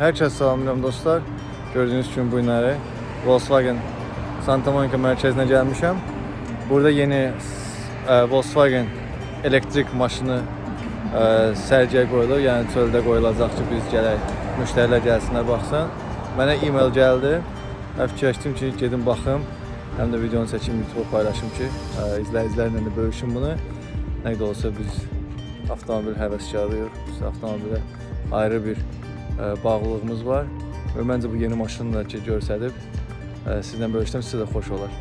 Hər kəs salamlayıram dostlar. Gördüyünüz kimi bu günləri Volkswagen Santa Monica mərkəzinə gəlmişəm. Burada yeni ə, Volkswagen elektrik maşını ə, sərgiyə qoyulur. Yəni çöldə qoyulacaq ki, biz gələk, müştərilər gəlsinlər, baxsın. Mənə e-mail gəldi. Fikirləşdim ki, gedim baxım. Həm də videonu çəkim, YouTube paylaşım ki, izləyicilərlə də bölüşüm bunu. Nə qədər olsa biz avtomobil həvəskarıyıq. Biz avtomobilə ayrı bir bağlılığımız var. Və məncə bu yeni maşını da ki, görsədib ə, sizlə bölüşsəm sizə də xoş olar.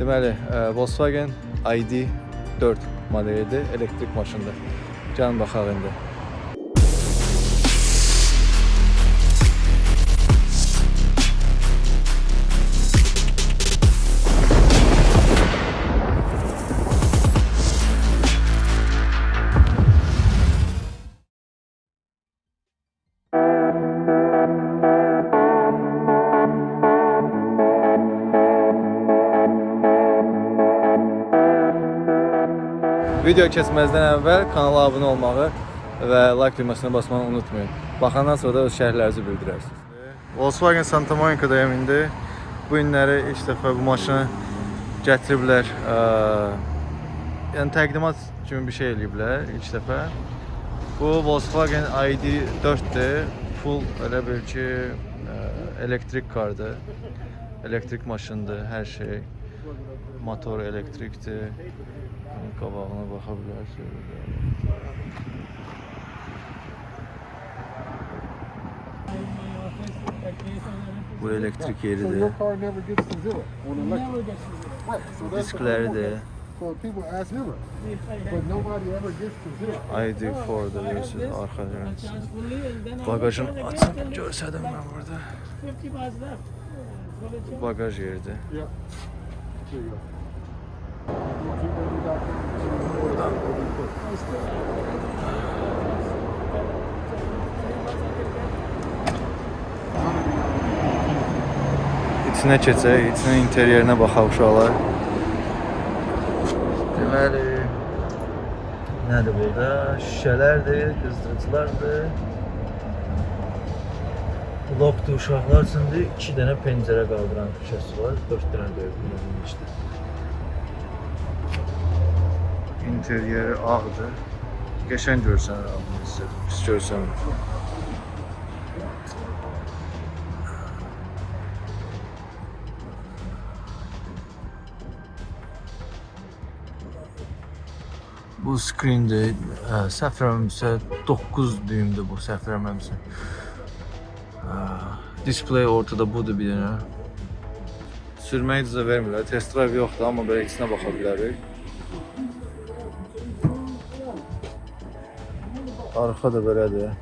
Deməli, ə, Volkswagen ID4 modelidir, elektrik maşındır. Gəlin baxaq indi. Video keçməzdən əvvəl kanala abunə olmağı və like düyməsini basmağı unutmayın. Baxandan sonra da öz şərhlərinizi bildirərsiniz. Volkswagen Santa Monica-dayım indi. Bu günləri ilk dəfə bu maşını gətiriblər. Ə, yəni təqdimat kimi bir şey eləyiblər ilk dəfə. Bu Volkswagen ID4-dür. Full elə bil ki, ə, elektrik kardır. Elektrik maşındır, hər şey. Motor elektrikdir. qabağına baxa bilərsiniz. Bu elektrik yeri de. Diskleri de. ID for da görürsünüz arka Bagajın açıp görsədim ben burada. Bu bagaj yeridir. Yeah. Buradan İçinə keçək, içinin interyerinə baxaq uşaqlar. Deməli, nədir burada? Şüşələrdir, qızdırıcılardır. Blokdur uşaqlar üçündür. 2 dənə pəncərə qaldıran şüşəsi var. 4 dənə böyüklüyündə. İnteryeri ağdır. Qəşəng görsən abimiz sizə. Pis görsən. Bu screendir. Ə, Səhv eləmirəmsə 9 düyümdür bu, səhv eləmirəmsə. Display ortada budur bir dənə. Sürməyə icazə vermirlər. Test drive yoxdur, amma belə içinə baxa bilərik. Arxa da belədir.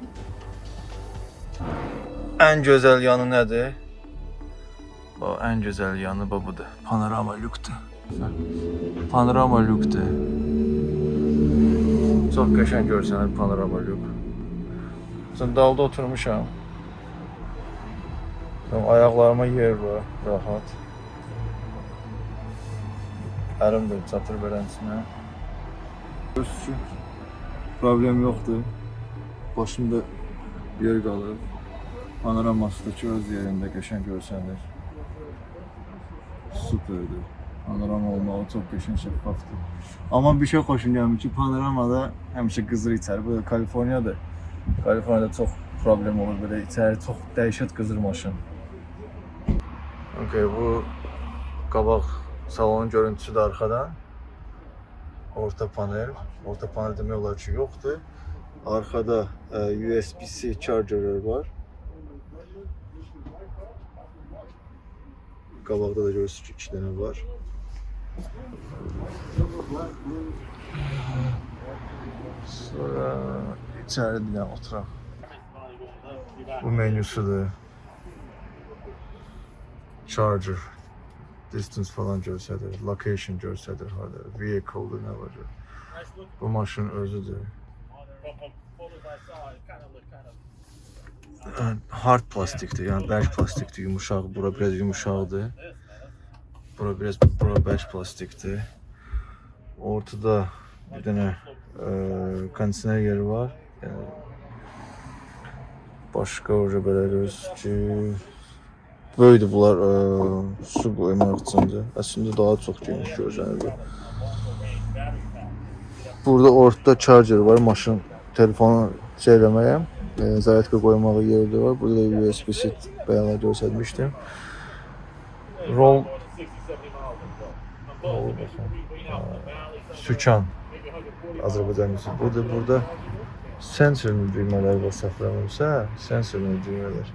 Ən gözəl yanı nədir? Bu ən gözəl yanı bu budur. Panorama lükdür. Panorama lükdür. Çox qəşəng görsənir panorama lük. Sən dalda oturmuşam. Tam ayaqlarıma yer var, rahat. Ərim də çatır beləsinə. Öz üçün problem yoxdur. Başımda yer qalır. Panoraması da ki öz yerində qəşəng görsənir. Superdir. Panorama olmağı çox qəşəng şəffafdır. Amma bir şey xoşum gəlmir ki, panoramada həmişə qızır içəri. Bu da Kaliforniyadır. Kaliforniyada çox problem olur belə içəri çox dəhşət qızır maşın. Okay, bu qabaq salonun görüntüsü də arxadan. Orta panel. Orta panel demək olar ki, yoxdur. Arxada e, USB-C chargerlar var. Qabaqda da görürsünüz ki, 2 dənə var. Sonra içəri bir dənə oturaq. Bu menüsüdür. Charger, distance falan göstərir, location göstərir harda, vehicle-dur, nə var. Bu maşın özüdür. Yəni, Hard plastikdir, yəni bərk plastikdir, yumuşaq, bura biraz yumuşaqdır. Bura biraz bura bərk plastikdir. Ortada bir dənə e, kondisioner yeri var. Yəni Başqa orada belə görürsünüz ki, böyüdür bunlar ə, su qoymaq üçündür. Əslində daha çox geniş görsənir. Burada ortada charger var, maşın telefonu şey eləməyə, e, zaryadka qoymağı yeri də var. Burada da USB-C bayaqlar göstərmişdim. Roll. Sükan Azərbaycan dilində. Burada burada sensorlu düymələr var saxlanılsa, sensorlu düymələr.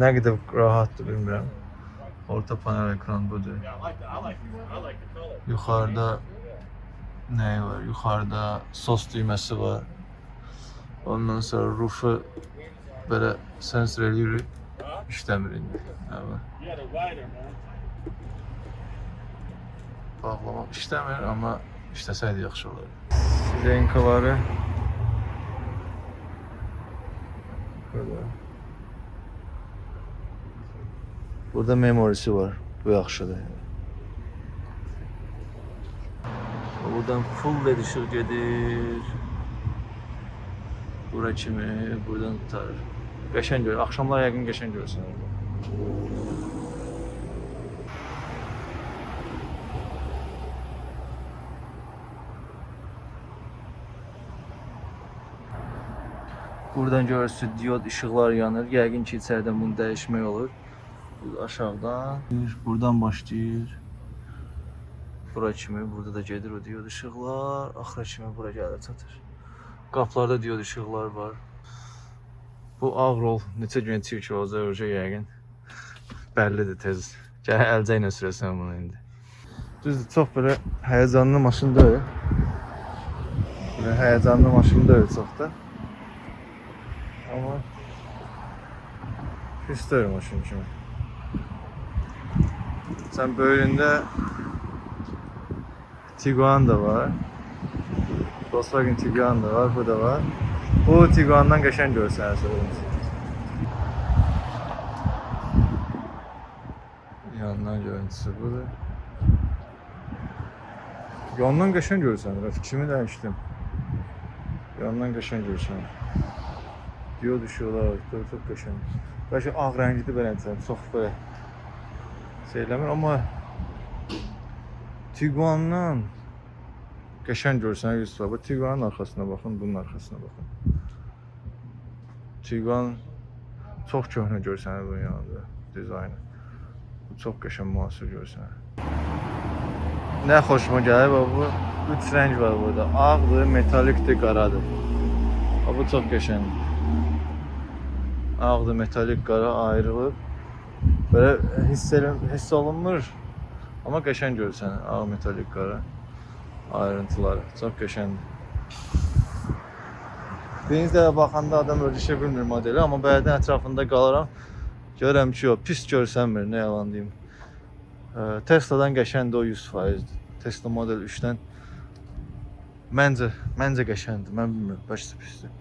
Nə qədər rahatdır bilmirəm. Orta panel ekran budur. Yuxarıda nə var? Yuxarıda sos düyməsi var. Ondan sonra rufu belə sensor eləyir. İşləmir indi. Hə. Bağlamaq işləmir, amma işləsəydi yaxşı olardı. Sirenkaları Burada. Burada memorisi var. Bu yaxşıdır. Buradan full led ışık gedir. Bura kimi, buradan tutar. Qəşəng görür. Axşamlar yəqin qəşəng görürsən. orada. Buradan görürsünüz diod işıqlar yanır. Yəqin ki, içəridən bunu dəyişmək olur. Aşağıdan, buradan başlayır. Bura kimi, burada da gedir o diod işıqlar. Axıra kimi bura gəlir çatır. Qaplarda diod işıqlar var. Bu Avrol neçə gün çirk olacaq öcə yəqin. Bəllidir tez. Gəl əlcə ilə sürəsən bunu indi. Düzdür, çox belə həyəcanlı maşın deyil. Belə həyəcanlı maşın deyil çox da. Amma pis deyil maşın kimi. Sən böyründə Tiguan da var. Volkswagen Tiguan da var, bu da var. Bu Tiguan'dan qəşəng görsənir söyləmişsin. Yandan görüntüsü budur. Yandan qəşəng görsənir. Fikrimi dəyişdim. Yandan qəşəng görsənir. Diyor düşüyorlar, çok çok qəşəng. Bəlkə ağ rəngidir belə desəm, çox belə şey eləmir, amma Tiguan'dan qəşəng görsənir Yusuf. Bu Tiguan'ın arxasına baxın, bunun arxasına baxın. Tiguan çox köhnə görsənir bunun yanında dizaynı. Bu çox qəşəng müasir görsənir. Nə xoşuma gəlir bax bu üç rəng var burada. Ağdır, metalikdir, qaradır. Bax, Bu çox qəşəngdir. Ağdır, metalik, qara ayrılıb. Belə hiss, hiss olunmur. Amma qəşəng görsənir. Ağ, metalik, qara ayrıntıları. Çox qəşəngdir. Birinci dəfə baxanda adam ölçüşə bilmir modeli, amma bəzən ətrafında qalaram. Görürəm ki, o pis görsənmir, nə yalan deyim. Tesla'dan qəşəngdir o 100%-dir. Tesla Model 3-dən məncə məncə qəşəngdir. Mən bilmirəm, bəlkə pisdir.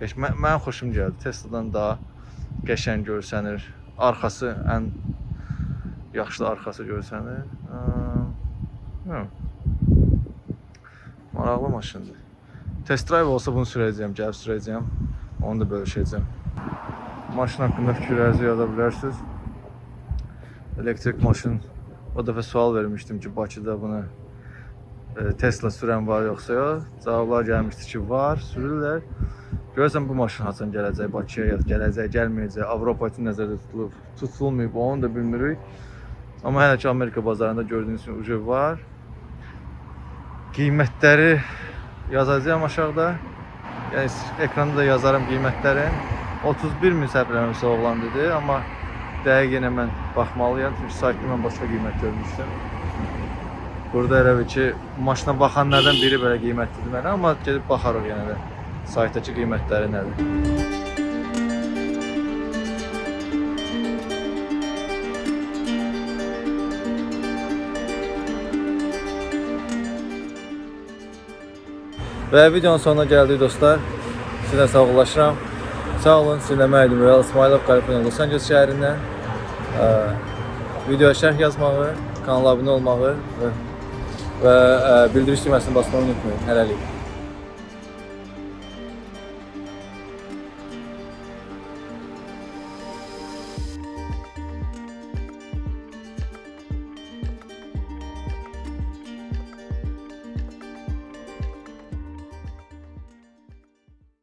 Qəş mən, mən xoşum gəldi. Tesla'dan daha qəşəng görsənir. Arxası ən yaxşı arxası görsənir. Bilmirəm. Maraqlı maşındır. Test drive olsa bunu sürəcəyəm, gəlib sürəcəyəm. Onu da bölüşəcəm. Maşın haqqında fikirlərinizi yaza bilərsiniz. Elektrik maşın. O dəfə sual vermişdim ki, Bakıda bunu e, Tesla sürən var yoxsa yox? Cavablar gəlmişdi ki, var, sürürlər. Görürsən bu maşın haçan gələcək Bakıya, ya gələcək, gəlməyəcək, Avropa üçün nəzərdə tutulub, tutulmayıb, onu da bilmirik. Amma hələ ki Amerika bazarında gördüyünüz kimi ucu var. Qiymətləri yazacağam aşağıda. Yəni ekranda da yazarım qiymətlərin. 31 min səhv eləmirəmsə oğlan dedi, amma dəqiq yenə mən baxmalıyam çünki saytda mən başqa qiymət görmüşdüm. Burada elə bil ki, maşına baxanlardan biri belə qiymət dedi mənə, amma gedib baxarıq yenə də saytdakı qiymətləri nədir. Və videonun sonuna gəldik dostlar. Sizlə sağollaşıram. Sağ olun, sizinlə mən idim Real İsmailov, Kaliforniya, Los Angeles şəhərindən. Ə, videoya şərh yazmağı, kanala abunə olmağı və, və ə, bildiriş düyməsini basmağı unutmayın. Hələlik.